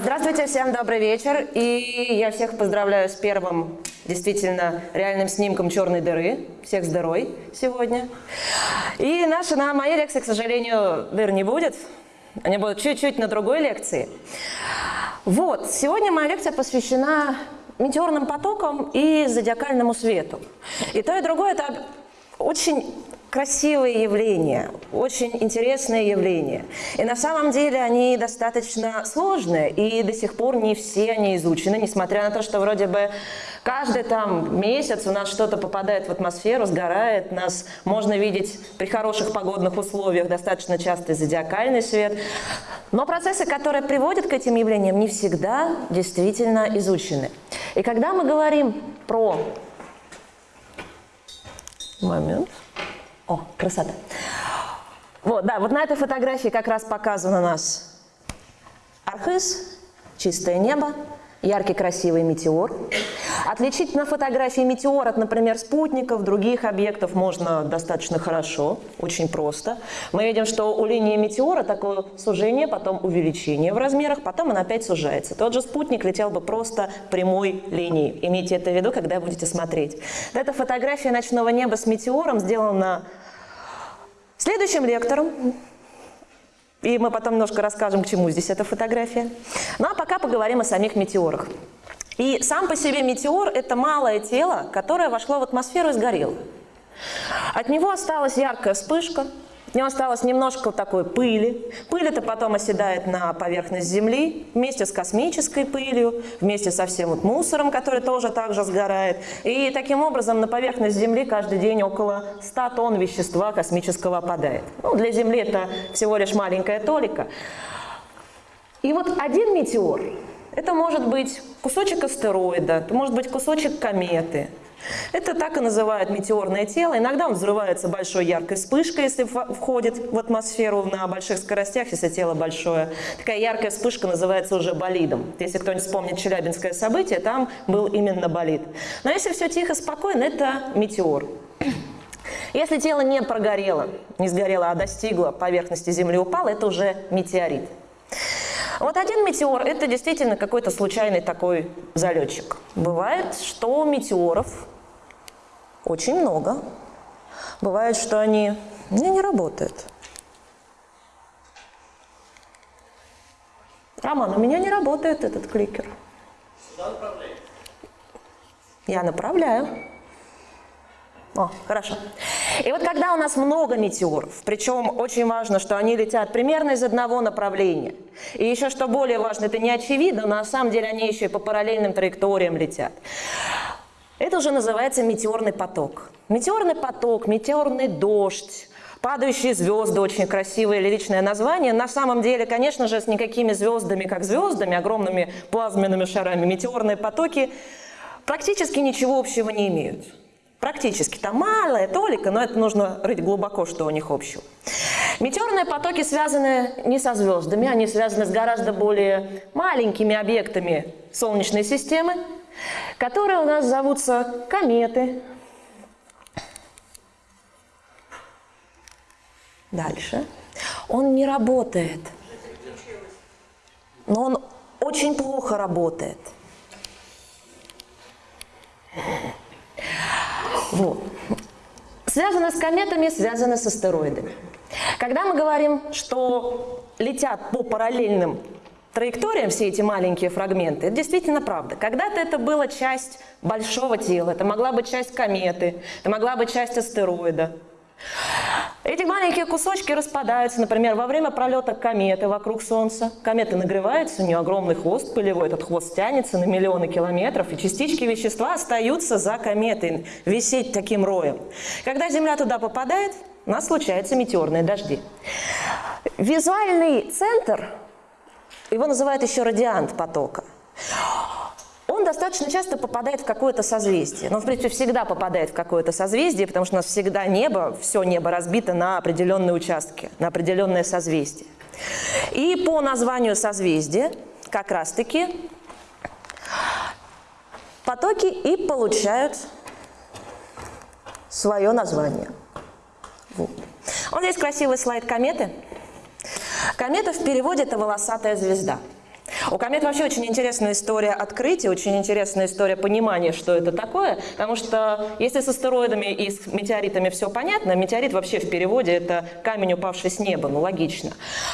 Здравствуйте, всем добрый вечер. И я всех поздравляю с первым действительно реальным снимком черной дыры. Всех дырой сегодня. И наша, на моей лекции, к сожалению, дыр не будет. Они будут чуть-чуть на другой лекции. Вот, сегодня моя лекция посвящена метеорным потокам и зодиакальному свету. И то, и другое – это очень красивые явления, очень интересные явления. И на самом деле они достаточно сложные, и до сих пор не все они изучены, несмотря на то, что вроде бы каждый там месяц у нас что-то попадает в атмосферу, сгорает, нас можно видеть при хороших погодных условиях достаточно часто зодиакальный свет. Но процессы, которые приводят к этим явлениям, не всегда действительно изучены. И когда мы говорим про... Момент. О, красота. Вот, да, вот на этой фотографии как раз показан у нас архыз, чистое небо, яркий красивый метеор. Отличить на фотографии метеор от, например, спутников, других объектов можно достаточно хорошо, очень просто. Мы видим, что у линии метеора такое сужение, потом увеличение в размерах, потом он опять сужается. Тот же спутник летел бы просто прямой линией. Имейте это в виду, когда будете смотреть. Это фотография ночного неба с метеором сделана Следующим лектором, и мы потом немножко расскажем, к чему здесь эта фотография. Ну а пока поговорим о самих метеорах. И сам по себе метеор – это малое тело, которое вошло в атмосферу и сгорело. От него осталась яркая вспышка, от него осталось немножко такой пыли. Пыль это потом оседает на поверхность Земли вместе с космической пылью, вместе со всем вот мусором, который тоже также сгорает. И таким образом на поверхность Земли каждый день около 100 тонн вещества космического опадает. Ну, для Земли это всего лишь маленькая толика. И вот один метеор, это может быть кусочек астероида, это может быть кусочек кометы, это так и называют метеорное тело. Иногда он взрывается большой яркой вспышкой, если входит в атмосферу на больших скоростях, если тело большое. Такая яркая вспышка называется уже болидом. Если кто-нибудь вспомнит челябинское событие, там был именно болид. Но если все тихо, спокойно, это метеор. Если тело не прогорело, не сгорело, а достигло поверхности Земли, упало, это уже метеорит. Вот один метеор – это действительно какой-то случайный такой залетчик. Бывает, что метеоров очень много. Бывает, что они не, не работают. Роман, у меня не работает этот кликер. Я направляю. О, хорошо. И вот когда у нас много метеоров, причем очень важно, что они летят примерно из одного направления, и еще что более важно, это не очевидно, но на самом деле они еще и по параллельным траекториям летят. Это уже называется метеорный поток. Метеорный поток, метеорный дождь, Падающие звезды, очень красивое лиричное название. На самом деле, конечно же, с никакими звездами, как звездами, огромными плазменными шарами, метеорные потоки практически ничего общего не имеют. Практически. Там малая толика, но это нужно рыть глубоко, что у них общего. Метеорные потоки связаны не со звездами, они связаны с гораздо более маленькими объектами Солнечной системы, которые у нас зовутся кометы. Дальше. Он не работает, но он очень плохо работает. Вот. Связано с кометами, связано с астероидами. Когда мы говорим, что летят по параллельным траекториям все эти маленькие фрагменты, это действительно правда. Когда-то это была часть большого тела, это могла быть часть кометы, это могла быть часть астероида. Эти маленькие кусочки распадаются, например, во время пролета кометы вокруг Солнца. Комета нагревается, у нее огромный хвост пылевой, этот хвост тянется на миллионы километров, и частички вещества остаются за кометой, висеть таким роем. Когда Земля туда попадает, у нас случаются метеорные дожди. Визуальный центр, его называют еще радиант потока достаточно часто попадает в какое-то созвездие. Но, в принципе, всегда попадает в какое-то созвездие, потому что у нас всегда небо, все небо разбито на определенные участки, на определенное созвездие. И по названию созвездия как раз-таки потоки и получают свое название. Вот. Вот здесь красивый слайд кометы. Комета в переводе – это волосатая звезда. У комет вообще очень интересная история открытия, очень интересная история понимания, что это такое, потому что если с астероидами и с метеоритами все понятно, метеорит вообще в переводе это камень, упавший с неба, ну логично.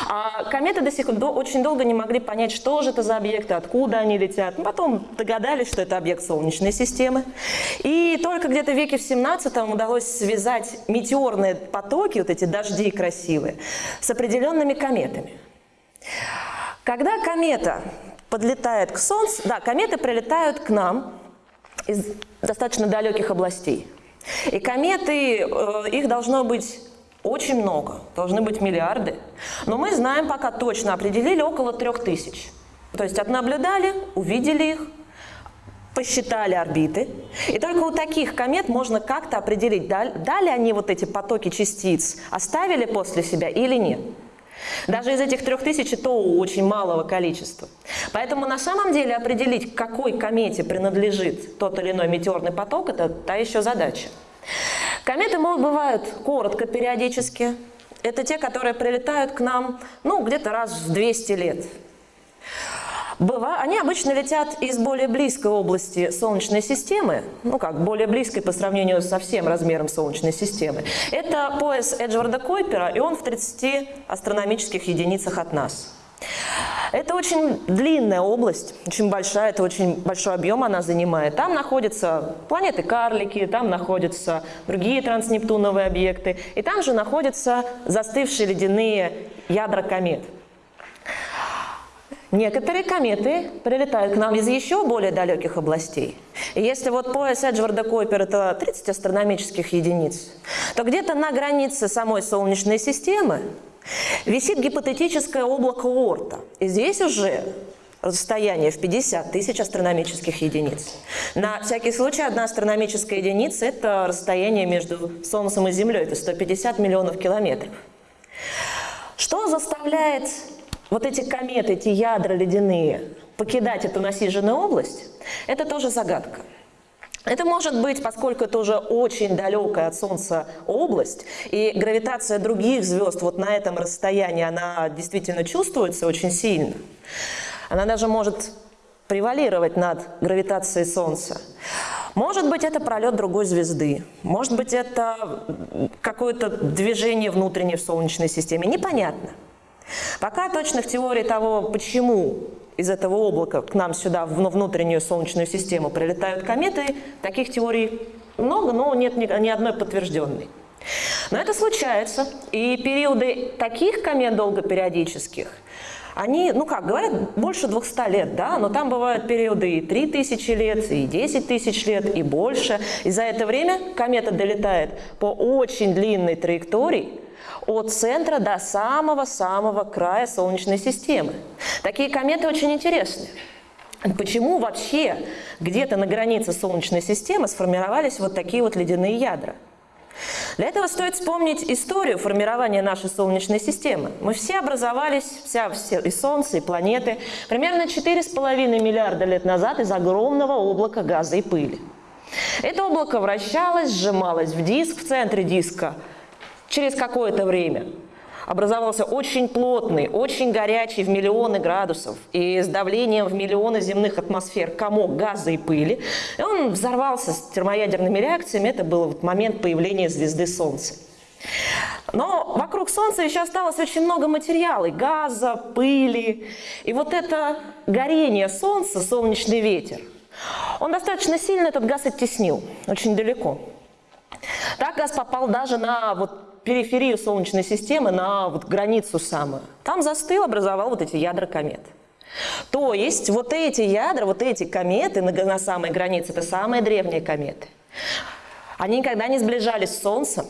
А кометы до сих пор очень долго не могли понять, что же это за объекты, откуда они летят. Потом догадались, что это объект Солнечной системы. И только где-то в веке в 17 удалось связать метеорные потоки, вот эти дожди красивые, с определенными кометами. Когда комета подлетает к Солнцу, да, кометы прилетают к нам из достаточно далеких областей. И кометы, э, их должно быть очень много, должны быть миллиарды. Но мы знаем, пока точно определили, около трех тысяч. То есть отнаблюдали, увидели их, посчитали орбиты. И только у таких комет можно как-то определить, дали они вот эти потоки частиц, оставили после себя или нет. Даже из этих трех тысяч то очень малого количества. Поэтому на самом деле определить, к какой комете принадлежит тот или иной метеорный поток, это та еще задача. Кометы бывают коротко периодически. Это те, которые прилетают к нам ну, где-то раз в 200 лет. Быва... Они обычно летят из более близкой области Солнечной системы, ну как, более близкой по сравнению со всем размером Солнечной системы. Это пояс Эджварда Койпера, и он в 30 астрономических единицах от нас. Это очень длинная область, очень большая, это очень большой объем она занимает. Там находятся планеты-карлики, там находятся другие транснептуновые объекты, и там же находятся застывшие ледяные ядра комет. Некоторые кометы прилетают к нам из еще более далеких областей. И если вот пояс Эджварда Койпер – это 30 астрономических единиц, то где-то на границе самой Солнечной системы висит гипотетическое облако Орта. И здесь уже расстояние в 50 тысяч астрономических единиц. На всякий случай, одна астрономическая единица – это расстояние между Солнцем и Землей, это 150 миллионов километров. Что заставляет вот эти кометы, эти ядра ледяные, покидать эту насиженную область, это тоже загадка. Это может быть, поскольку это уже очень далекая от Солнца область, и гравитация других звезд вот на этом расстоянии, она действительно чувствуется очень сильно. Она даже может превалировать над гравитацией Солнца. Может быть, это пролет другой звезды, может быть, это какое-то движение внутреннее в Солнечной системе, непонятно. Пока точных теорий того, почему из этого облака к нам сюда, в внутреннюю Солнечную систему прилетают кометы, таких теорий много, но нет ни одной подтвержденной. Но это случается, и периоды таких комет долгопериодических, они, ну как, говорят, больше 200 лет, да, но там бывают периоды и 3000 лет, и 10 тысяч лет, и больше. И за это время комета долетает по очень длинной траектории, от центра до самого-самого края Солнечной системы. Такие кометы очень интересны. Почему вообще где-то на границе Солнечной системы сформировались вот такие вот ледяные ядра? Для этого стоит вспомнить историю формирования нашей Солнечной системы. Мы все образовались, вся, все, и Солнце, и планеты, примерно 4,5 миллиарда лет назад из огромного облака газа и пыли. Это облако вращалось, сжималось в диск, в центре диска Через какое-то время образовался очень плотный, очень горячий в миллионы градусов и с давлением в миллионы земных атмосфер комок газа и пыли. И он взорвался с термоядерными реакциями. Это был вот момент появления звезды Солнца. Но вокруг Солнца еще осталось очень много материала, газа, пыли. И вот это горение Солнца, солнечный ветер, он достаточно сильно этот газ оттеснил, очень далеко. Так газ попал даже на вот периферию Солнечной системы, на вот границу самую. Там застыл, образовал вот эти ядра комет. То есть вот эти ядра, вот эти кометы на, на самой границе, это самые древние кометы. Они никогда не сближались с Солнцем,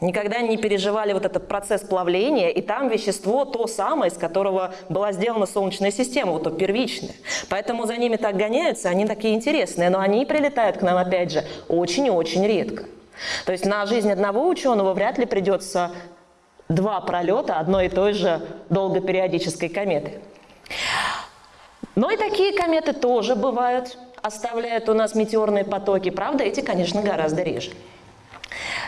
никогда не переживали вот этот процесс плавления, и там вещество то самое, из которого была сделана Солнечная система, вот то первичное. Поэтому за ними так гоняются, они такие интересные, но они прилетают к нам, опять же, очень и очень редко. То есть на жизнь одного ученого вряд ли придется два пролета одной и той же долгопериодической кометы. Но и такие кометы тоже бывают, оставляют у нас метеорные потоки. Правда, эти, конечно, гораздо реже.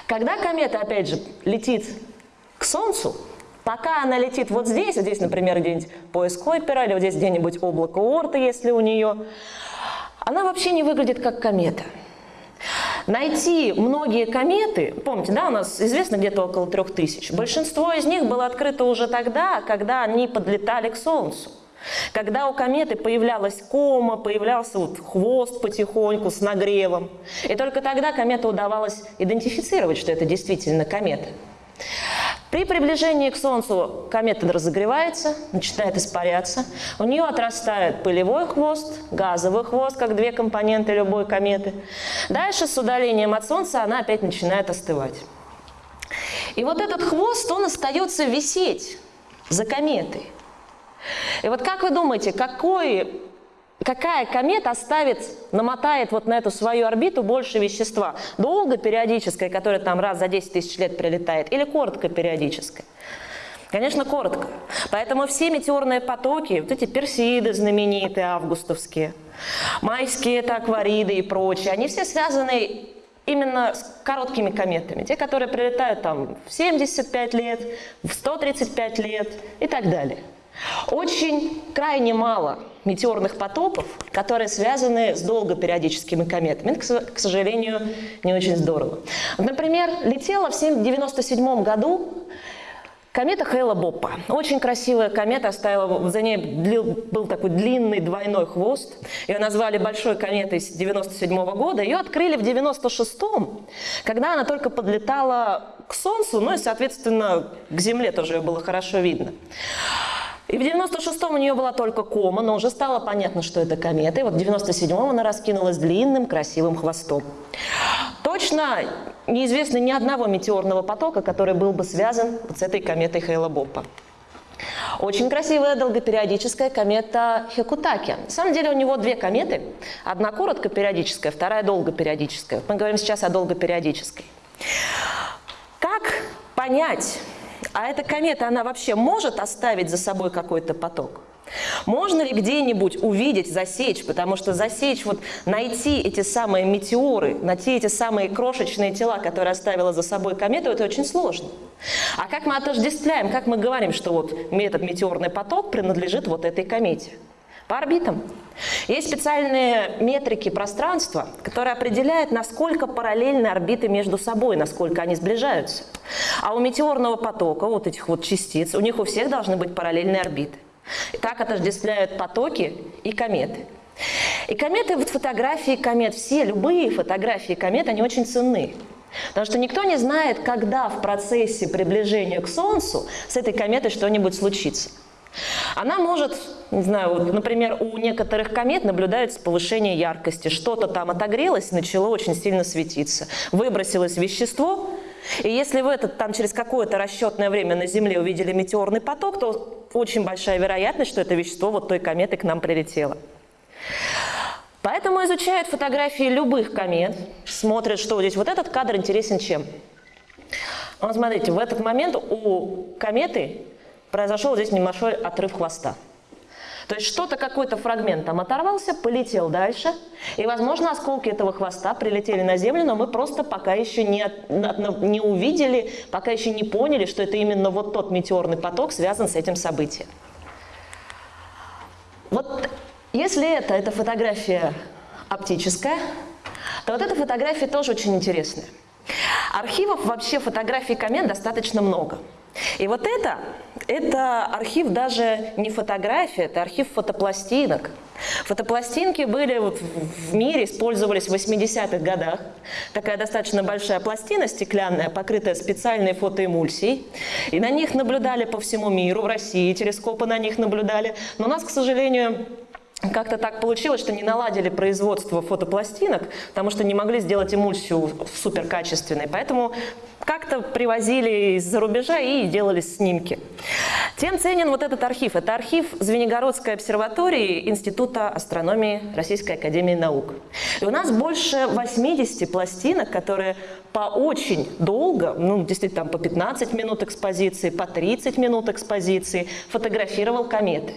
Когда комета, опять же, летит к Солнцу, Пока она летит вот здесь, вот здесь, например, где-нибудь пояс Койпера, или вот здесь где-нибудь облако Орта, если у нее, она вообще не выглядит как комета. Найти многие кометы, помните, да, у нас известно где-то около трех тысяч, большинство из них было открыто уже тогда, когда они подлетали к Солнцу. Когда у кометы появлялась кома, появлялся вот хвост потихоньку с нагревом. И только тогда комету удавалось идентифицировать, что это действительно комета. При приближении к Солнцу комета разогревается, начинает испаряться. У нее отрастает пылевой хвост, газовый хвост, как две компоненты любой кометы. Дальше с удалением от Солнца она опять начинает остывать. И вот этот хвост, он остается висеть за кометой. И вот как вы думаете, какой Какая комета оставит, намотает вот на эту свою орбиту больше вещества? Долго периодическое, которое там раз за 10 тысяч лет прилетает, или коротко периодическое? Конечно, коротко. Поэтому все метеорные потоки, вот эти персиды знаменитые, августовские, майские это аквариды и прочие, они все связаны именно с короткими кометами. Те, которые прилетают там в 75 лет, в 135 лет и так далее. Очень крайне мало метеорных потоков, которые связаны с долгопериодическими кометами. Это, к сожалению, не очень здорово. Например, летела в 1997 году Комета Хейла Боппа. Очень красивая комета, оставила, за ней был такой длинный двойной хвост. Ее назвали большой кометой с 97 года. Ее открыли в 96-м, когда она только подлетала к Солнцу, ну и, соответственно, к Земле тоже ее было хорошо видно. И в 96-м у нее была только кома, но уже стало понятно, что это комета. И вот в 97-м она раскинулась длинным красивым хвостом. Точно неизвестно ни одного метеорного потока, который был бы связан вот с этой кометой Хейла-Боппа. Очень красивая долгопериодическая комета Хекутаки. На самом деле у него две кометы. Одна короткопериодическая, вторая долгопериодическая. Мы говорим сейчас о долгопериодической. Понять, а эта комета, она вообще может оставить за собой какой-то поток? Можно ли где-нибудь увидеть, засечь, потому что засечь, вот найти эти самые метеоры, найти эти самые крошечные тела, которые оставила за собой комета, это очень сложно. А как мы отождествляем, как мы говорим, что вот этот метеорный поток принадлежит вот этой комете? По орбитам. Есть специальные метрики пространства, которые определяют, насколько параллельны орбиты между собой, насколько они сближаются. А у метеорного потока, вот этих вот частиц, у них у всех должны быть параллельные орбиты. И так отождествляют потоки и кометы. И кометы, вот фотографии комет, все, любые фотографии комет, они очень ценны. Потому что никто не знает, когда в процессе приближения к Солнцу с этой кометой что-нибудь случится. Она может, не знаю, вот, например, у некоторых комет наблюдается повышение яркости. Что-то там отогрелось, начало очень сильно светиться. Выбросилось вещество, и если вы этот, там, через какое-то расчетное время на Земле увидели метеорный поток, то очень большая вероятность, что это вещество вот той кометы к нам прилетело. Поэтому изучают фотографии любых комет, смотрят, что здесь. Вот этот кадр интересен чем? Вот смотрите, в этот момент у кометы произошел здесь небольшой отрыв хвоста. То есть что-то, какой-то фрагмент там оторвался, полетел дальше, и, возможно, осколки этого хвоста прилетели на Землю, но мы просто пока еще не, не увидели, пока еще не поняли, что это именно вот тот метеорный поток связан с этим событием. Вот если это, это фотография оптическая, то вот эта фотография тоже очень интересная. Архивов вообще фотографий комет достаточно много. И вот это, это архив даже не фотография, это архив фотопластинок. Фотопластинки были вот в мире, использовались в 80-х годах. Такая достаточно большая пластина стеклянная, покрытая специальной фотоэмульсией. И на них наблюдали по всему миру, в России телескопы на них наблюдали. Но у нас, к сожалению, как-то так получилось, что не наладили производство фотопластинок, потому что не могли сделать эмульсию суперкачественной. Поэтому как-то привозили из-за рубежа и делали снимки. Тем ценен вот этот архив. Это архив Звенигородской обсерватории Института астрономии Российской Академии Наук. И у нас больше 80 пластинок, которые по очень долго, ну, действительно, там по 15 минут экспозиции, по 30 минут экспозиции, фотографировал кометы.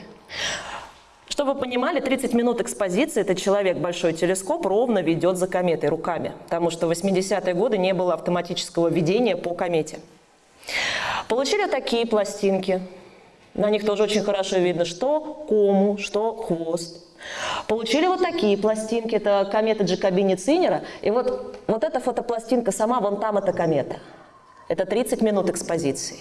Чтобы вы понимали, 30 минут экспозиции этот человек большой телескоп ровно ведет за кометой руками, потому что в 80-е годы не было автоматического ведения по комете. Получили такие пластинки. На них тоже очень хорошо видно, что кому, что хвост. Получили вот такие пластинки, это комета Джакобини Цинера. И вот, вот эта фотопластинка сама, вон там эта комета. Это 30 минут экспозиции.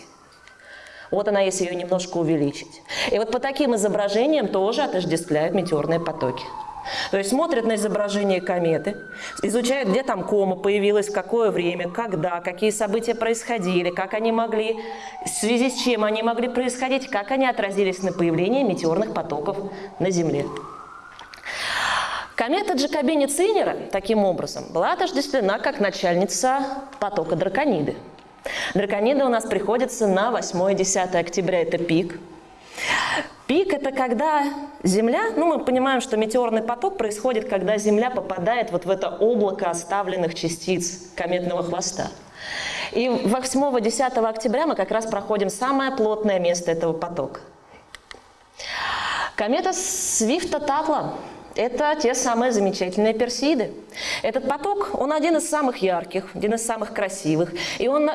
Вот она, если ее немножко увеличить. И вот по таким изображениям тоже отождествляют метеорные потоки. То есть смотрят на изображение кометы, изучают, где там кома появилась, в какое время, когда, какие события происходили, как они могли, в связи с чем они могли происходить, как они отразились на появлении метеорных потоков на Земле. Комета Джакобини Цинера, таким образом, была отождествлена как начальница потока Дракониды. Драконида у нас приходится на 8-10 октября, это пик. Пик – это когда Земля, ну мы понимаем, что метеорный поток происходит, когда Земля попадает вот в это облако оставленных частиц кометного хвоста. И 8-10 октября мы как раз проходим самое плотное место этого потока. Комета Свифта-Татла это те самые замечательные персиды. Этот поток, он один из самых ярких, один из самых красивых. И он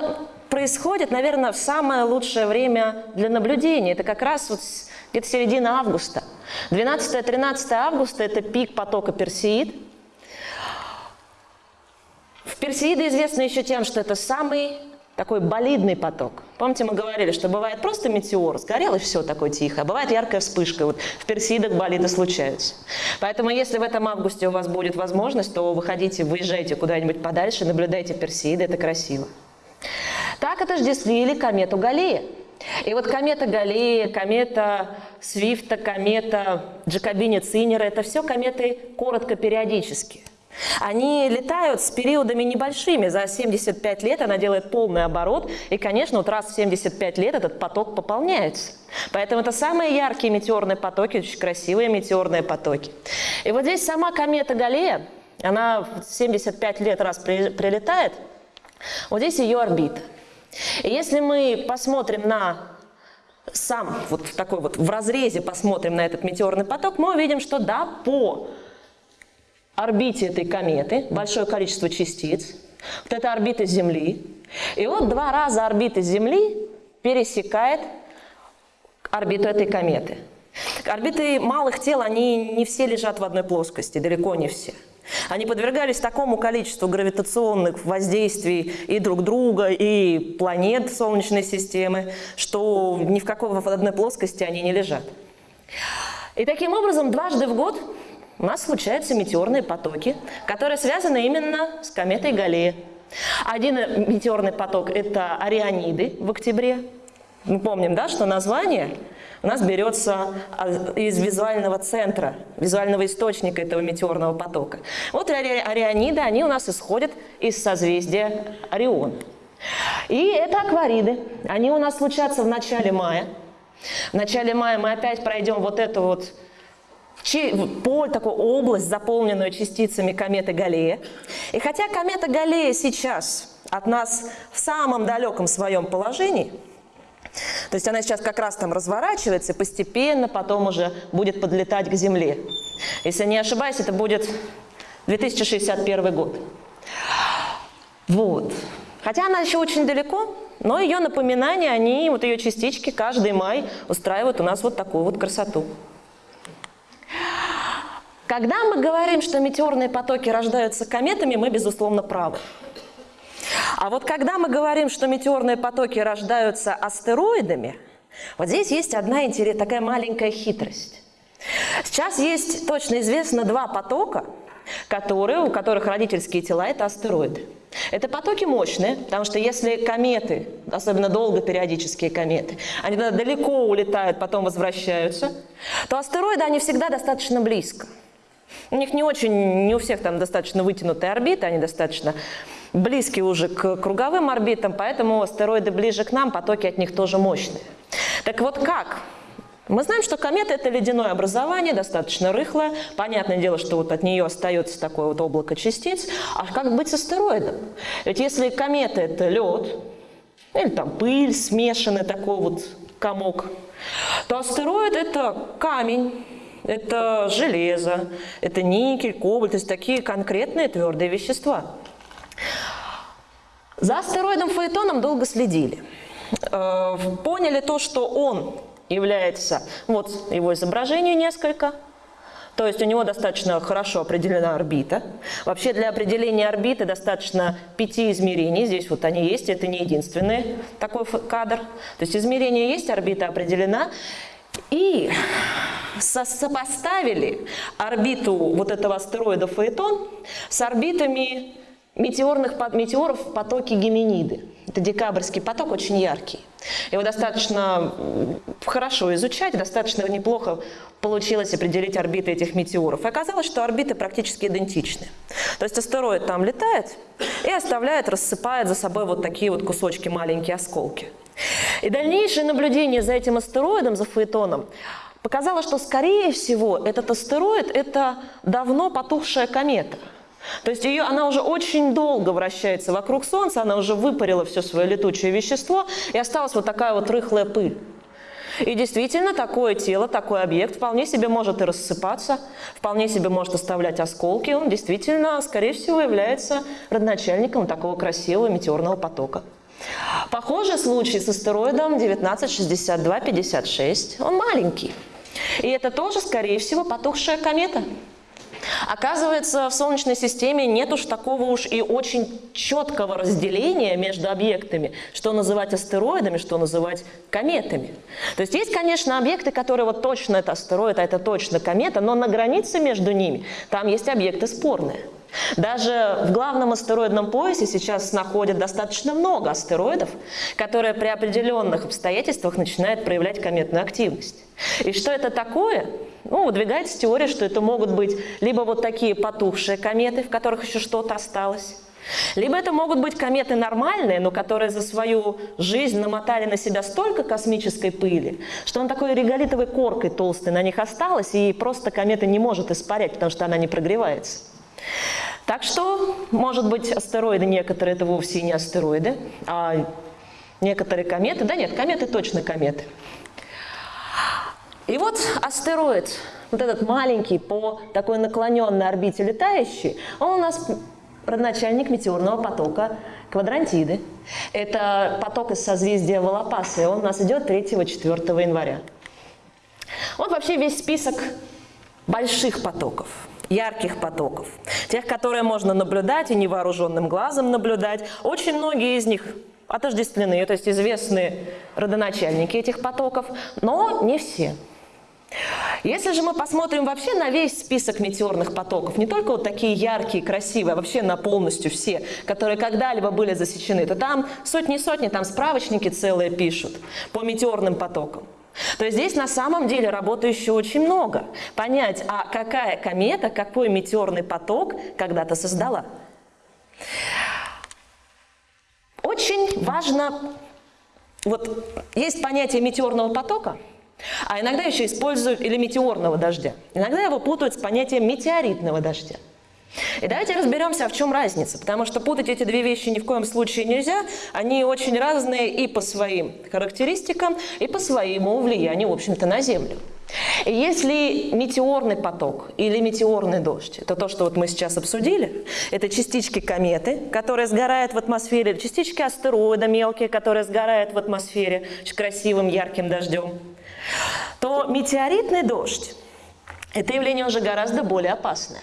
происходит, наверное, в самое лучшее время для наблюдения. Это как раз вот где-то середина августа. 12-13 августа – это пик потока персид. В Персеиды известны еще тем, что это самый такой болидный поток. Помните, мы говорили, что бывает просто метеор, сгорел и все такое тихо, а бывает яркая вспышка. Вот в Персидах болиды случаются. Поэтому если в этом августе у вас будет возможность, то выходите, выезжайте куда-нибудь подальше, наблюдайте Персиды, это красиво. Так отождествили комету Галлея. И вот комета Галлея, комета Свифта, комета Джакобини Цинера – это все кометы коротко периодические. Они летают с периодами небольшими. За 75 лет она делает полный оборот. И, конечно, вот раз в 75 лет этот поток пополняется. Поэтому это самые яркие метеорные потоки, очень красивые метеорные потоки. И вот здесь сама комета Галлея, она в 75 лет раз прилетает. Вот здесь ее орбита. И если мы посмотрим на сам, вот такой вот в разрезе посмотрим на этот метеорный поток, мы увидим, что да, по орбите этой кометы большое количество частиц. Вот это орбита Земли. И вот два раза орбита Земли пересекает орбиту этой кометы. Орбиты малых тел, они не все лежат в одной плоскости, далеко не все. Они подвергались такому количеству гравитационных воздействий и друг друга, и планет Солнечной системы, что ни в какой в одной плоскости они не лежат. И таким образом дважды в год у нас случаются метеорные потоки, которые связаны именно с кометой Галлея. Один метеорный поток – это Ориониды в октябре. Мы помним, да, что название у нас берется а, из визуального центра, визуального источника этого метеорного потока. Вот Ориониды, они у нас исходят из созвездия Орион. И это аквариды. Они у нас случатся в начале мая. В начале мая мы опять пройдем вот эту вот поле, такую область, заполненную частицами кометы Галлея. И хотя комета Галлея сейчас от нас в самом далеком своем положении, то есть она сейчас как раз там разворачивается и постепенно потом уже будет подлетать к Земле. Если не ошибаюсь, это будет 2061 год. Вот. Хотя она еще очень далеко, но ее напоминания, они, вот ее частички каждый май устраивают у нас вот такую вот красоту. Когда мы говорим, что метеорные потоки рождаются кометами, мы, безусловно, правы. А вот когда мы говорим, что метеорные потоки рождаются астероидами, вот здесь есть одна интересная, такая маленькая хитрость. Сейчас есть точно известно два потока, которые, у которых родительские тела – это астероиды. Это потоки мощные, потому что если кометы, особенно долгопериодические кометы, они далеко улетают, потом возвращаются, то астероиды, они всегда достаточно близко. У них не очень, не у всех там достаточно вытянутые орбиты, они достаточно близкие уже к круговым орбитам, поэтому астероиды ближе к нам, потоки от них тоже мощные. Так вот как? Мы знаем, что комета – это ледяное образование, достаточно рыхлое. Понятное дело, что вот от нее остается такое вот облако частиц. А как быть с астероидом? Ведь если комета – это лед, или там пыль, смешанный такой вот комок, то астероид – это камень, это железо, это никель, кобальт, то есть такие конкретные твердые вещества. За астероидом Фаэтоном долго следили. э, поняли то, что он является, вот его изображение несколько, то есть у него достаточно хорошо определена орбита. Вообще для определения орбиты достаточно пяти измерений. Здесь вот они есть, это не единственный такой кадр. То есть измерение есть, орбита определена. И со сопоставили орбиту вот этого астероида Фаэтон с орбитами метеорных, метеоров в потоке Гемениды. Это декабрьский поток, очень яркий. Его достаточно хорошо изучать, достаточно неплохо получилось определить орбиты этих метеоров. И оказалось, что орбиты практически идентичны. То есть астероид там летает и оставляет, рассыпает за собой вот такие вот кусочки, маленькие осколки. И дальнейшее наблюдение за этим астероидом, за Фаэтоном, показало, что, скорее всего, этот астероид – это давно потухшая комета – то есть ее, она уже очень долго вращается вокруг Солнца, она уже выпарила все свое летучее вещество, и осталась вот такая вот рыхлая пыль. И действительно, такое тело, такой объект вполне себе может и рассыпаться, вполне себе может оставлять осколки. Он действительно, скорее всего, является родоначальником такого красивого метеорного потока. Похожий случай с астероидом 1962-56. Он маленький. И это тоже, скорее всего, потухшая комета. Оказывается, в Солнечной системе нет уж такого уж и очень четкого разделения между объектами, что называть астероидами, что называть кометами. То есть есть, конечно, объекты, которые вот точно это астероид, а это точно комета, но на границе между ними там есть объекты спорные. Даже в главном астероидном поясе сейчас находят достаточно много астероидов, которые при определенных обстоятельствах начинают проявлять кометную активность. И что это такое? Ну, выдвигается теория, что это могут быть либо вот такие потухшие кометы, в которых еще что-то осталось, либо это могут быть кометы нормальные, но которые за свою жизнь намотали на себя столько космической пыли, что он такой реголитовой коркой толстой на них осталась, и просто комета не может испарять, потому что она не прогревается. Так что, может быть, астероиды некоторые это вовсе не астероиды, а некоторые кометы. Да нет, кометы точно кометы. И вот астероид, вот этот маленький по такой наклоненной орбите летающий, он у нас родоначальник метеорного потока Квадрантиды. Это поток из созвездия Волопасы, он у нас идет 3-4 января. Вот вообще весь список больших потоков, ярких потоков, тех, которые можно наблюдать и невооруженным глазом наблюдать. Очень многие из них отождествлены, то есть известны родоначальники этих потоков, но не все. Если же мы посмотрим вообще на весь список метеорных потоков, не только вот такие яркие, красивые, а вообще на полностью все, которые когда-либо были засечены, то там сотни-сотни, там справочники целые пишут по метеорным потокам. То есть здесь на самом деле работы еще очень много. Понять, а какая комета, какой метеорный поток когда-то создала. Очень важно, вот есть понятие метеорного потока – а иногда еще используют или метеорного дождя. Иногда его путают с понятием метеоритного дождя. И давайте разберемся, в чем разница, потому что путать эти две вещи ни в коем случае нельзя. Они очень разные и по своим характеристикам, и по своему влиянию, в общем-то, на Землю. И если метеорный поток или метеорный дождь, это то, что вот мы сейчас обсудили, это частички кометы, которые сгорают в атмосфере, частички астероида мелкие, которые сгорают в атмосфере с красивым ярким дождем, то метеоритный дождь – это явление уже гораздо более опасное.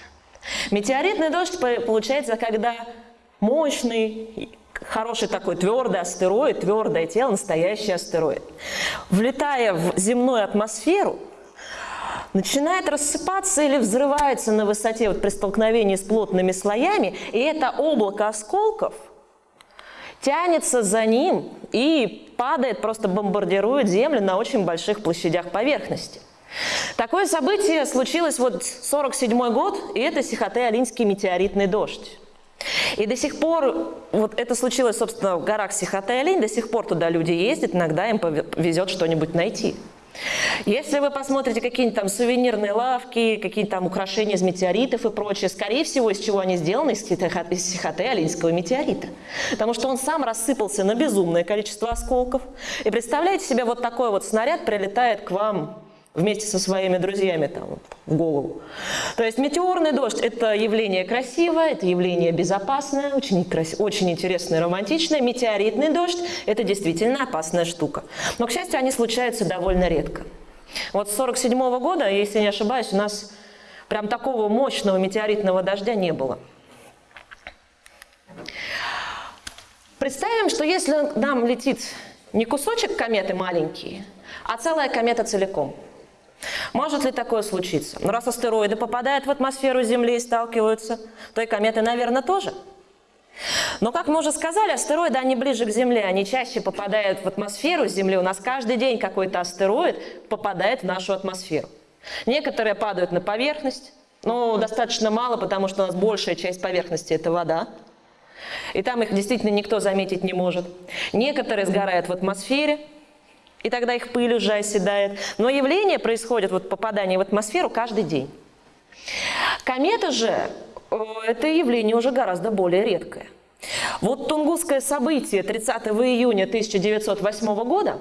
Метеоритный дождь получается, когда мощный, хороший такой твердый астероид, твердое тело, настоящий астероид, влетая в земную атмосферу, начинает рассыпаться или взрывается на высоте вот при столкновении с плотными слоями, и это облако осколков тянется за ним и падает, просто бомбардирует Землю на очень больших площадях поверхности. Такое событие случилось вот 47 год, и это Сихоте-Алинский метеоритный дождь. И до сих пор, вот это случилось, собственно, в горах Сихоте-Алинь, до сих пор туда люди ездят, иногда им повезет что-нибудь найти. Если вы посмотрите какие-нибудь там сувенирные лавки, какие-то там украшения из метеоритов и прочее, скорее всего, из чего они сделаны? Из Сихоте-Алинского метеорита. Потому что он сам рассыпался на безумное количество осколков. И представляете себе, вот такой вот снаряд прилетает к вам вместе со своими друзьями там в голову. То есть метеорный дождь – это явление красивое, это явление безопасное, очень, крас... очень интересное, романтичное. Метеоритный дождь – это действительно опасная штука. Но, к счастью, они случаются довольно редко. Вот с 1947 -го года, если не ошибаюсь, у нас прям такого мощного метеоритного дождя не было. Представим, что если нам летит не кусочек кометы маленький, а целая комета целиком. Может ли такое случиться? Ну, раз астероиды попадают в атмосферу Земли и сталкиваются, то и кометы, наверное, тоже. Но, как мы уже сказали, астероиды, они ближе к Земле, они чаще попадают в атмосферу Земли. У нас каждый день какой-то астероид попадает в нашу атмосферу. Некоторые падают на поверхность, но достаточно мало, потому что у нас большая часть поверхности – это вода. И там их действительно никто заметить не может. Некоторые сгорают в атмосфере, и тогда их пыль уже оседает. Но явление происходит, вот попадание в атмосферу каждый день. Комета же, это явление уже гораздо более редкое. Вот Тунгусское событие 30 июня 1908 года,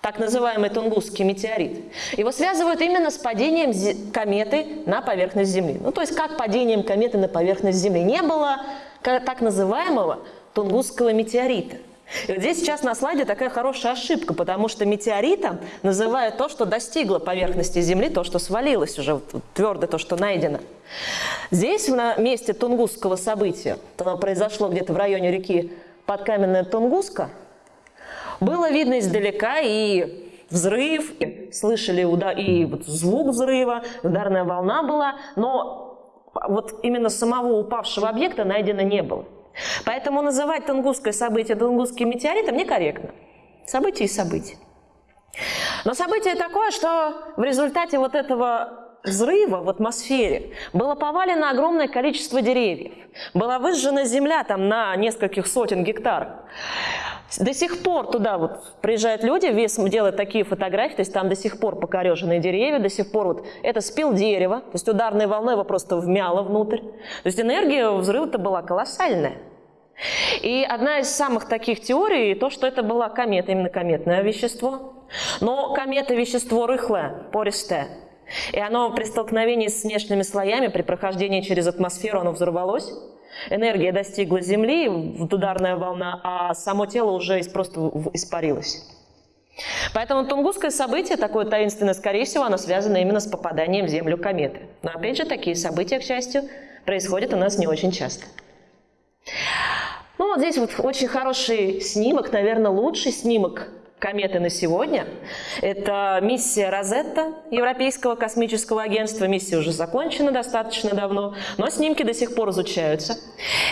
так называемый Тунгусский метеорит, его связывают именно с падением кометы на поверхность Земли. Ну, то есть как падением кометы на поверхность Земли. Не было так называемого Тунгусского метеорита. И вот здесь сейчас на слайде такая хорошая ошибка, потому что метеоритом называют то, что достигло поверхности Земли, то, что свалилось уже, твердо то, что найдено. Здесь, на месте Тунгусского события, оно произошло где-то в районе реки Подкаменная Тунгуска, было видно издалека и взрыв, и слышали удар, и вот звук взрыва, ударная волна была, но вот именно самого упавшего объекта найдено не было. Поэтому называть Тунгусское событие Тунгусским метеоритом некорректно. Событие и событие. Но событие такое, что в результате вот этого взрыва в атмосфере было повалено огромное количество деревьев. Была выжжена земля там на нескольких сотен гектаров. До сих пор туда вот приезжают люди, вес делают такие фотографии, то есть там до сих пор покореженные деревья, до сих пор вот это спил дерево, то есть ударной волной его просто вмяло внутрь. То есть энергия взрыва-то была колоссальная. И одна из самых таких теорий, то, что это была комета, именно кометное вещество. Но комета – вещество рыхлое, пористое. И оно при столкновении с внешними слоями, при прохождении через атмосферу, оно взорвалось. Энергия достигла Земли, ударная волна, а само тело уже просто испарилось. Поэтому Тунгусское событие, такое таинственное, скорее всего, оно связано именно с попаданием в Землю кометы. Но опять же, такие события, к счастью, происходят у нас не очень часто. Ну вот здесь вот очень хороший снимок, наверное, лучший снимок кометы на сегодня. Это миссия Розетта Европейского космического агентства. Миссия уже закончена достаточно давно, но снимки до сих пор изучаются.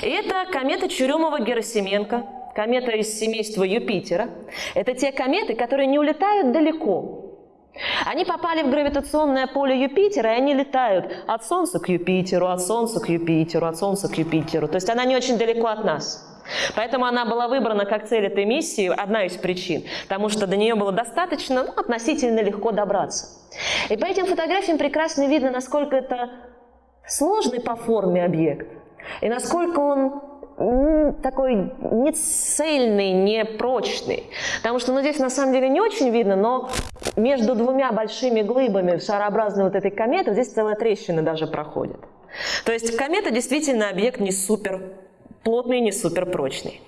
И это комета Чурюмова-Герасименко, комета из семейства Юпитера. Это те кометы, которые не улетают далеко, они попали в гравитационное поле Юпитера, и они летают от Солнца к Юпитеру, от Солнца к Юпитеру, от Солнца к Юпитеру. То есть она не очень далеко от нас. Поэтому она была выбрана как цель этой миссии, одна из причин, потому что до нее было достаточно ну, относительно легко добраться. И по этим фотографиям прекрасно видно, насколько это сложный по форме объект, и насколько он такой не цельный, не прочный. Потому что ну, здесь на самом деле не очень видно, но между двумя большими глыбами шарообразной вот этой кометы здесь целая трещина даже проходит. То есть комета действительно объект не супер плотный, не супер прочный.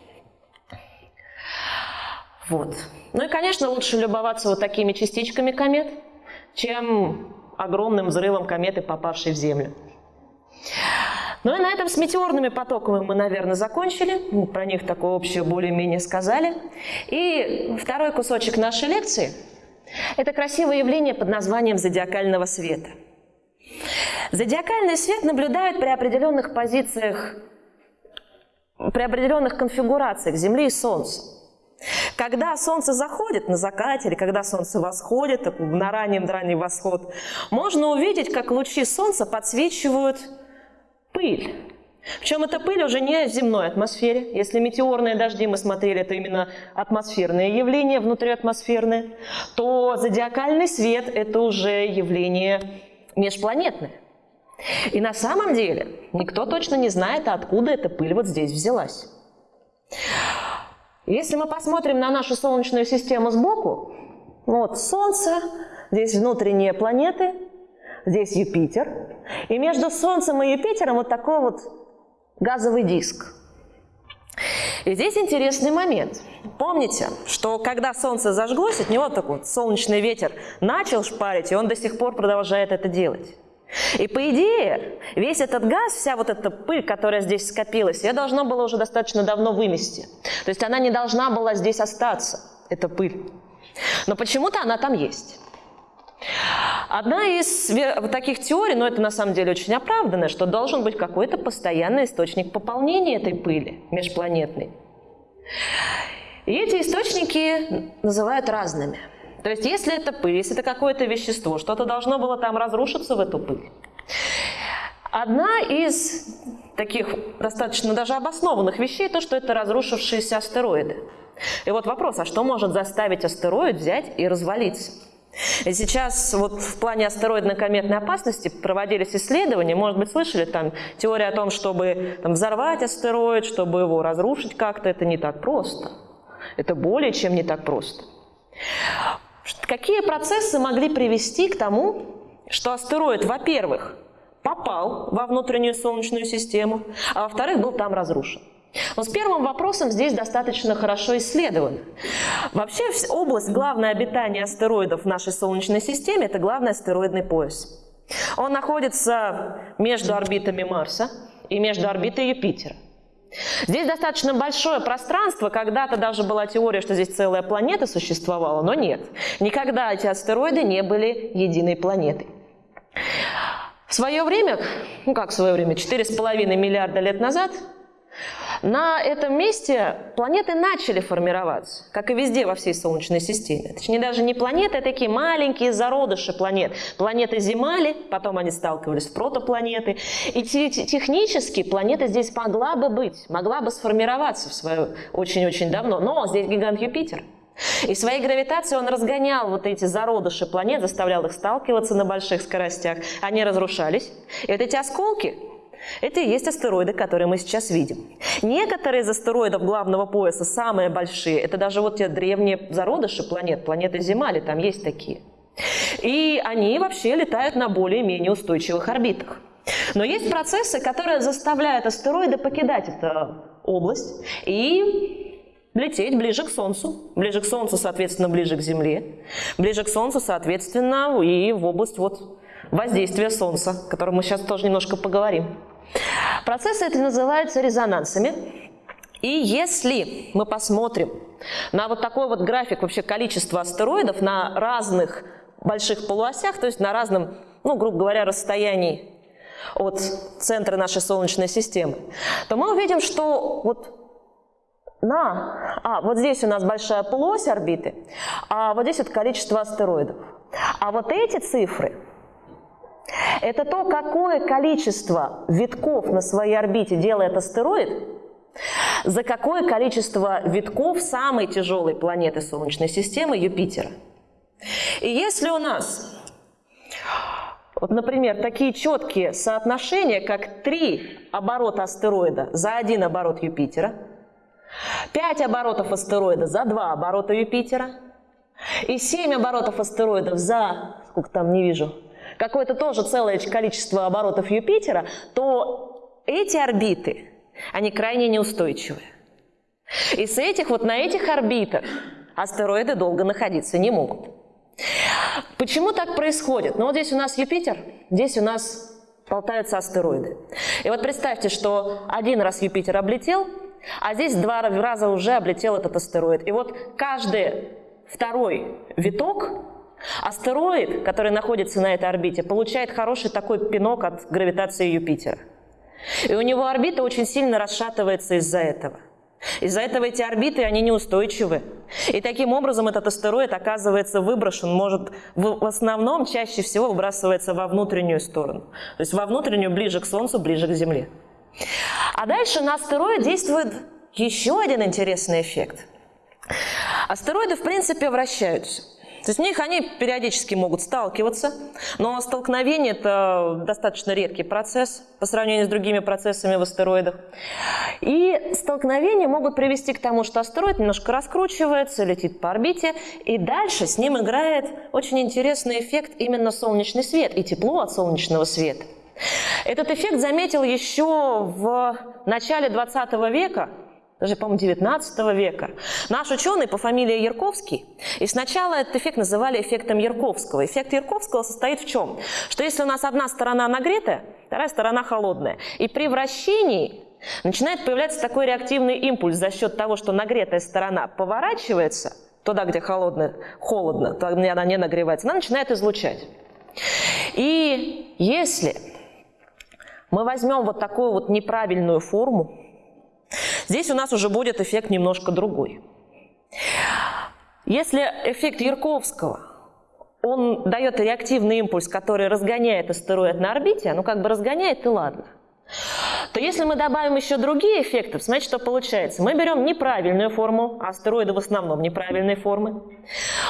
Вот. Ну и, конечно, лучше любоваться вот такими частичками комет, чем огромным взрывом кометы, попавшей в Землю. Ну и на этом с метеорными потоками мы, наверное, закончили. Про них такое общее более-менее сказали. И второй кусочек нашей лекции – это красивое явление под названием зодиакального света. Зодиакальный свет наблюдают при определенных позициях при определенных конфигурациях Земли и Солнца. Когда Солнце заходит на закате или когда Солнце восходит, на раннем ранний восход, можно увидеть, как лучи Солнца подсвечивают пыль. Причем эта пыль уже не в земной атмосфере. Если метеорные дожди мы смотрели, это именно атмосферное явление, внутриатмосферное, то зодиакальный свет – это уже явление межпланетное. И на самом деле никто точно не знает, откуда эта пыль вот здесь взялась. Если мы посмотрим на нашу Солнечную систему сбоку, вот Солнце, здесь внутренние планеты, здесь Юпитер. И между Солнцем и Юпитером вот такой вот газовый диск. И здесь интересный момент. Помните, что когда Солнце зажглось, от него такой солнечный ветер начал шпарить, и он до сих пор продолжает это делать. И по идее, весь этот газ, вся вот эта пыль, которая здесь скопилась, ее должно было уже достаточно давно вымести. То есть она не должна была здесь остаться, эта пыль. Но почему-то она там есть. Одна из таких теорий, но это на самом деле очень оправданно, что должен быть какой-то постоянный источник пополнения этой пыли межпланетной. И эти источники называют разными – то есть если это пыль, если это какое-то вещество, что-то должно было там разрушиться в эту пыль. Одна из таких достаточно даже обоснованных вещей, то, что это разрушившиеся астероиды. И вот вопрос, а что может заставить астероид взять и развалиться? И сейчас вот в плане астероидно-кометной опасности проводились исследования, может быть, слышали там теория о том, чтобы там, взорвать астероид, чтобы его разрушить как-то, это не так просто. Это более чем не так просто. Какие процессы могли привести к тому, что астероид, во-первых, попал во внутреннюю Солнечную систему, а во-вторых, был там разрушен? Но с первым вопросом здесь достаточно хорошо исследовано. Вообще область главное обитания астероидов в нашей Солнечной системе – это главный астероидный пояс. Он находится между орбитами Марса и между орбитой Юпитера. Здесь достаточно большое пространство, когда-то даже была теория, что здесь целая планета существовала, но нет. Никогда эти астероиды не были единой планетой. В свое время, ну как в свое время, 4,5 миллиарда лет назад на этом месте планеты начали формироваться, как и везде во всей Солнечной системе. Точнее, даже не планеты, а такие маленькие зародыши планет. Планеты зимали, потом они сталкивались в протопланеты. И технически планета здесь могла бы быть, могла бы сформироваться в свое очень-очень давно. Но здесь гигант Юпитер. И своей гравитацией он разгонял вот эти зародыши планет, заставлял их сталкиваться на больших скоростях. Они разрушались. И вот эти осколки это и есть астероиды, которые мы сейчас видим. Некоторые из астероидов главного пояса самые большие. Это даже вот те древние зародыши планет, планеты Земали, там есть такие. И они вообще летают на более-менее устойчивых орбитах. Но есть процессы, которые заставляют астероиды покидать эту область и лететь ближе к Солнцу. Ближе к Солнцу, соответственно, ближе к Земле. Ближе к Солнцу, соответственно, и в область вот воздействия Солнца, о котором мы сейчас тоже немножко поговорим. Процессы эти называются резонансами. И если мы посмотрим на вот такой вот график вообще количества астероидов на разных больших полуосях, то есть на разном, ну, грубо говоря, расстоянии от центра нашей Солнечной системы, то мы увидим, что вот на... А, вот здесь у нас большая полуось орбиты, а вот здесь вот количество астероидов. А вот эти цифры это то, какое количество витков на своей орбите делает астероид, за какое количество витков самой тяжелой планеты Солнечной системы Юпитера. И если у нас, вот, например, такие четкие соотношения, как три оборота астероида за один оборот Юпитера, пять оборотов астероида за два оборота Юпитера и семь оборотов астероидов за, сколько там не вижу, какое-то тоже целое количество оборотов Юпитера, то эти орбиты, они крайне неустойчивые. И с этих, вот на этих орбитах астероиды долго находиться не могут. Почему так происходит? Ну вот здесь у нас Юпитер, здесь у нас болтаются астероиды. И вот представьте, что один раз Юпитер облетел, а здесь два раза уже облетел этот астероид. И вот каждый второй виток Астероид, который находится на этой орбите, получает хороший такой пинок от гравитации Юпитера. И у него орбита очень сильно расшатывается из-за этого. Из-за этого эти орбиты, они неустойчивы. И таким образом этот астероид оказывается выброшен, может, в, основном чаще всего выбрасывается во внутреннюю сторону. То есть во внутреннюю, ближе к Солнцу, ближе к Земле. А дальше на астероид действует еще один интересный эффект. Астероиды, в принципе, вращаются. То есть в них они периодически могут сталкиваться, но столкновение – это достаточно редкий процесс по сравнению с другими процессами в астероидах. И столкновения могут привести к тому, что астероид немножко раскручивается, летит по орбите, и дальше с ним играет очень интересный эффект именно солнечный свет и тепло от солнечного света. Этот эффект заметил еще в начале 20 века даже, по-моему, 19 века. Наш ученый по фамилии Ярковский, и сначала этот эффект называли эффектом Ярковского. Эффект Ярковского состоит в чем? Что если у нас одна сторона нагретая, вторая сторона холодная, и при вращении начинает появляться такой реактивный импульс за счет того, что нагретая сторона поворачивается туда, где холодно, холодно, туда, где она не нагревается, она начинает излучать. И если мы возьмем вот такую вот неправильную форму, Здесь у нас уже будет эффект немножко другой. Если эффект Ярковского, он дает реактивный импульс, который разгоняет астероид на орбите, ну как бы разгоняет и ладно, то если мы добавим еще другие эффекты, смотрите, что получается. Мы берем неправильную форму, а астероиды в основном неправильные формы.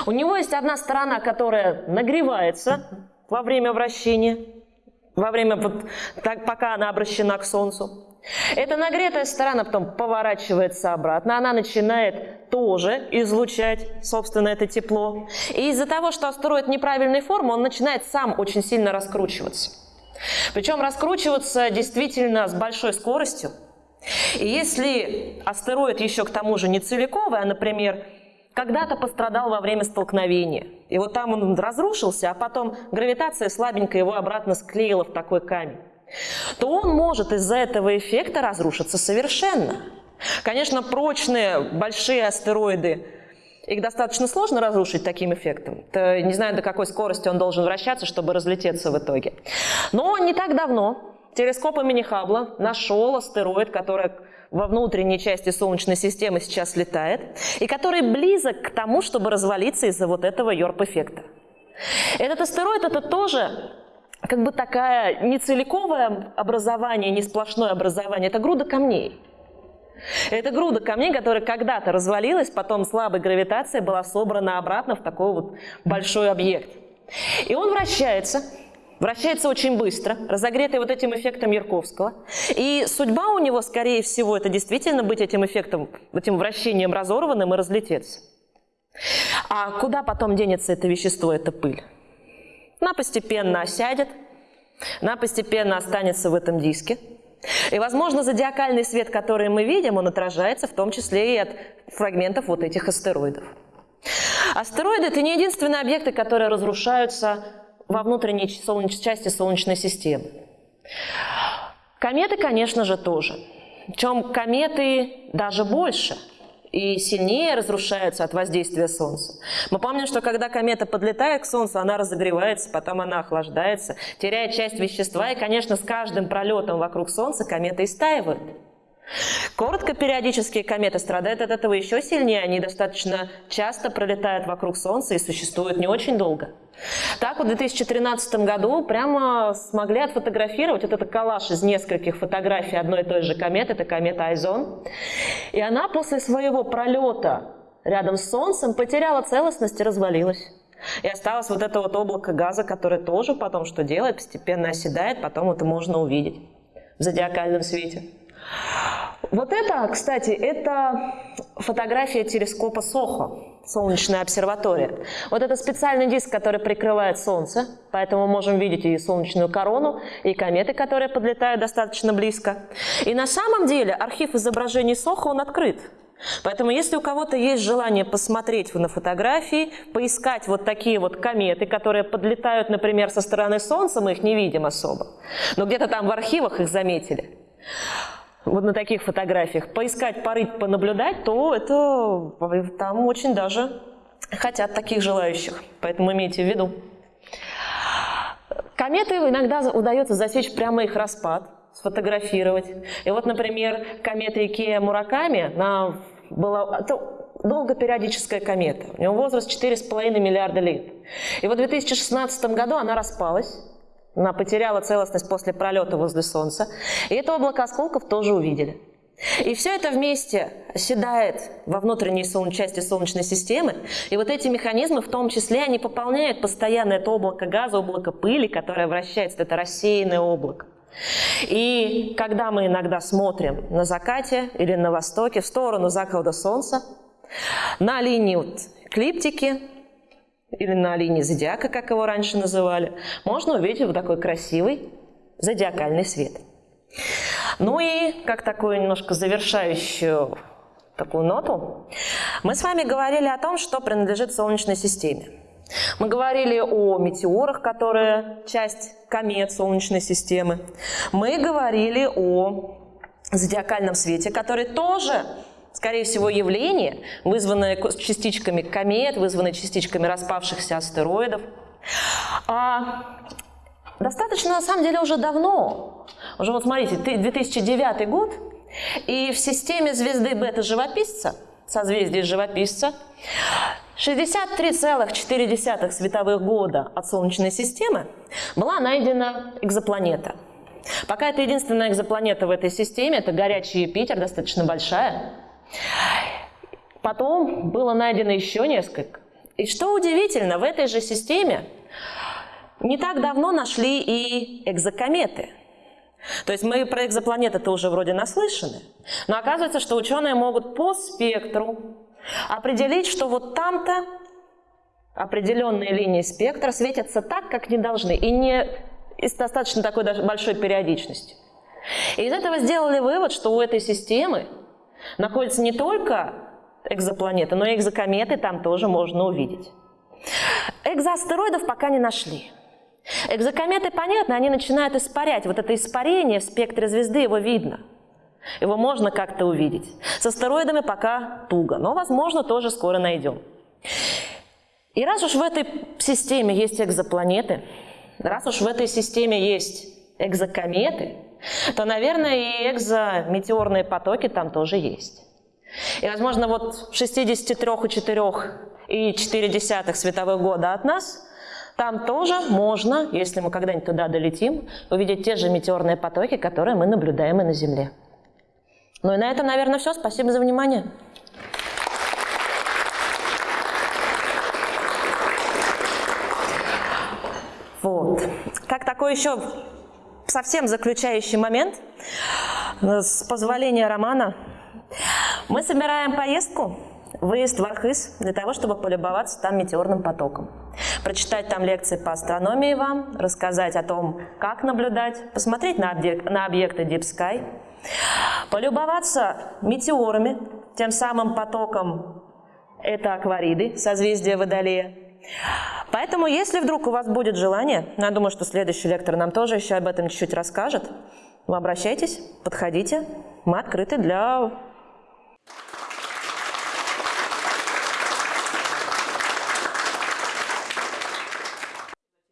У него есть одна сторона, которая нагревается во время вращения, во время, вот, так, пока она обращена к Солнцу. Эта нагретая сторона потом поворачивается обратно, она начинает тоже излучать, собственно, это тепло. И из-за того, что астероид неправильной формы, он начинает сам очень сильно раскручиваться. Причем раскручиваться действительно с большой скоростью. И если астероид еще к тому же не целиковый, а, например, когда-то пострадал во время столкновения, и вот там он разрушился, а потом гравитация слабенько его обратно склеила в такой камень, то он может из-за этого эффекта разрушиться совершенно. Конечно, прочные большие астероиды, их достаточно сложно разрушить таким эффектом. То, не знаю, до какой скорости он должен вращаться, чтобы разлететься в итоге. Но не так давно телескоп имени Хаббла нашел астероид, который во внутренней части Солнечной системы сейчас летает, и который близок к тому, чтобы развалиться из-за вот этого йорп-эффекта. Этот астероид – это тоже как бы такая не целиковое образование, не сплошное образование, это груда камней. Это груда камней, которая когда-то развалилась, потом слабой гравитацией была собрана обратно в такой вот большой объект. И он вращается, вращается очень быстро, разогретый вот этим эффектом Ярковского. И судьба у него, скорее всего, это действительно быть этим эффектом, этим вращением разорванным и разлететься. А куда потом денется это вещество, эта пыль? Она постепенно осядет, она постепенно останется в этом диске. И, возможно, зодиакальный свет, который мы видим, он отражается в том числе и от фрагментов вот этих астероидов. Астероиды – это не единственные объекты, которые разрушаются во внутренней солнеч... части Солнечной системы. Кометы, конечно же, тоже. Причем кометы даже больше – и сильнее разрушаются от воздействия Солнца. Мы помним, что когда комета подлетает к Солнцу, она разогревается, потом она охлаждается, теряет часть вещества, и, конечно, с каждым пролетом вокруг Солнца комета истаивает. Короткопериодические кометы страдают от этого еще сильнее, они достаточно часто пролетают вокруг Солнца и существуют не очень долго. Так вот в 2013 году прямо смогли отфотографировать вот этот коллаж из нескольких фотографий одной и той же кометы, это комета Айзон. И она после своего пролета рядом с Солнцем потеряла целостность и развалилась. И осталось вот это вот облако газа, которое тоже потом что делает, постепенно оседает, потом это можно увидеть в зодиакальном свете. Вот это, кстати, это фотография телескопа Сохо, солнечная обсерватория. Вот это специальный диск, который прикрывает Солнце, поэтому можем видеть и солнечную корону, и кометы, которые подлетают достаточно близко. И на самом деле архив изображений Сохо, он открыт. Поэтому если у кого-то есть желание посмотреть на фотографии, поискать вот такие вот кометы, которые подлетают, например, со стороны Солнца, мы их не видим особо, но где-то там в архивах их заметили, вот на таких фотографиях, поискать, порыть, понаблюдать, то это там очень даже хотят таких желающих. Поэтому имейте в виду. Кометы иногда удается засечь прямо их распад, сфотографировать. И вот, например, комета Икея Мураками, она была... Это долгопериодическая комета. У нее возраст 4,5 миллиарда лет. И вот в 2016 году она распалась. Она потеряла целостность после пролета возле Солнца. И это облако осколков тоже увидели. И все это вместе оседает во внутренней солн... части Солнечной системы. И вот эти механизмы, в том числе, они пополняют постоянно это облако газа, облако пыли, которое вращается, это рассеянное облако. И когда мы иногда смотрим на закате или на востоке в сторону захода Солнца, на линии вот эклиптики или на линии зодиака, как его раньше называли, можно увидеть вот такой красивый зодиакальный свет. Ну и как такую немножко завершающую такую ноту, мы с вами говорили о том, что принадлежит Солнечной системе. Мы говорили о метеорах, которые часть комет Солнечной системы. Мы говорили о зодиакальном свете, который тоже, скорее всего, явление, вызванное частичками комет, вызванное частичками распавшихся астероидов. А достаточно, на самом деле, уже давно. Уже вот смотрите, 2009 год, и в системе звезды бета-живописца, созвездие живописца, 63,4 световых года от Солнечной системы была найдена экзопланета. Пока это единственная экзопланета в этой системе, это горячий Юпитер, достаточно большая. Потом было найдено еще несколько. И что удивительно, в этой же системе не так давно нашли и экзокометы. То есть мы про экзопланеты-то уже вроде наслышаны, но оказывается, что ученые могут по спектру определить, что вот там-то определенные линии спектра светятся так, как не должны, и не с достаточно такой большой периодичностью. И из этого сделали вывод, что у этой системы находятся не только экзопланеты, но и экзокометы там тоже можно увидеть. Экзоастероидов пока не нашли. Экзокометы, понятно, они начинают испарять. Вот это испарение в спектре звезды, его видно – его можно как-то увидеть. С астероидами пока туго, но, возможно, тоже скоро найдем. И раз уж в этой системе есть экзопланеты, раз уж в ээтой системе есть экзокометы, то, наверное, и экзометеорные потоки там тоже есть. И, возможно, вот в 63,4 световых года от нас там тоже можно, если мы когда-нибудь туда долетим, увидеть те же метеорные потоки, которые мы наблюдаем и на Земле. Ну и на этом, наверное, все. Спасибо за внимание. Вот. Как такой еще совсем заключающий момент, с позволения Романа, мы собираем поездку, выезд в Архыз, для того, чтобы полюбоваться там метеорным потоком. Прочитать там лекции по астрономии вам, рассказать о том, как наблюдать, посмотреть на, объект, на объекты Deep Sky – Полюбоваться метеорами, тем самым потоком это аквариды, созвездие Водолея. Поэтому, если вдруг у вас будет желание, я думаю, что следующий лектор нам тоже еще об этом чуть-чуть расскажет, вы обращайтесь, подходите, мы открыты для